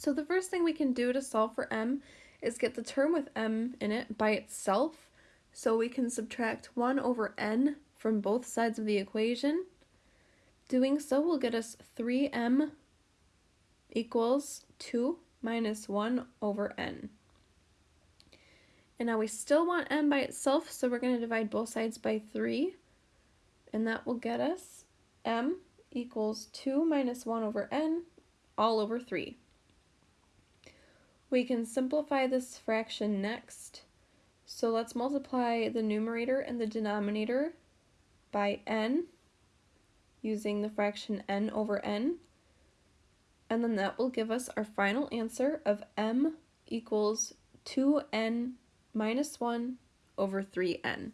So the first thing we can do to solve for m is get the term with m in it by itself. So we can subtract 1 over n from both sides of the equation. Doing so will get us 3m equals 2 minus 1 over n. And now we still want m by itself, so we're going to divide both sides by 3. And that will get us m equals 2 minus 1 over n all over 3. We can simplify this fraction next. So let's multiply the numerator and the denominator by n using the fraction n over n. And then that will give us our final answer of m equals 2n minus 1 over 3n.